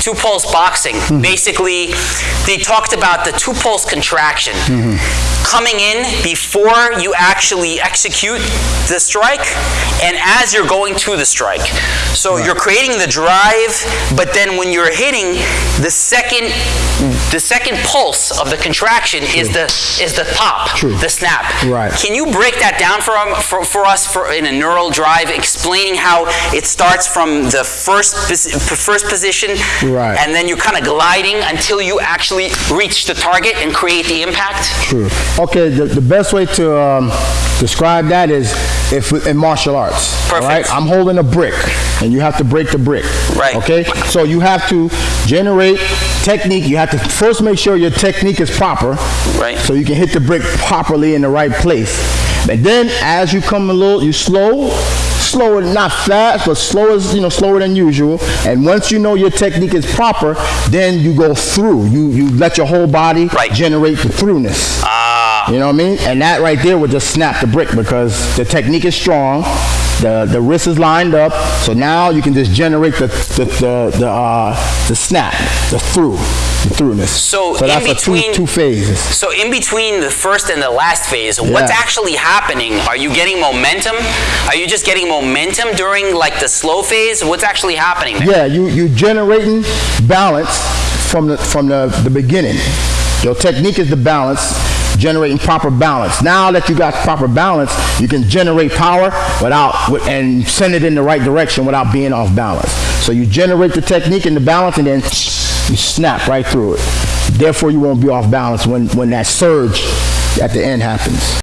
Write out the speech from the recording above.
two pulse boxing. Basically, they talked about the two pulse contraction coming in before you actually execute the strike and as you're going to the strike. So you're creating the drive, but then when you're hitting, the second the second pulse of the contraction is the is the pop, True. the snap. Right. Can you break that down for, um, for, for us for in a neural drive, explaining how it starts from the first first position, Right. and then you're kind of gliding until you actually reach the target and create the impact? True. Okay, the, the best way to um, describe that is if in martial arts. Perfect. right? I'm holding a brick, and you have to break the brick. Right. Okay. So you have to generate technique. You have to first make sure your technique is proper. Right. So you can hit the brick properly in the right place. And then as you come a little, you slow. Slower, not fast, but slower, you know, slower than usual. And once you know your technique is proper, then you go through. You you let your whole body Right. generate the throughness. Ah. You know what I mean? And that right there would just snap the brick because the technique is strong, the the wrist is lined up, so now you can just generate the the the, the, uh, the snap, the through, the throughness. So so in that's between- two two phases. So in between the first and the last phase, what's actually happening? Are you getting momentum? Are you just getting momentum during like the slow phase? What's actually happening there? Yeah, you you generating balance from the from the, the beginning. Your technique is the balance, generating proper balance. Now that you got proper balance, you can generate power without and send it in the right direction without being off balance. So you generate the technique and the balance, and then you snap right through it. Therefore, you won't be off balance when when that surge at the end happens.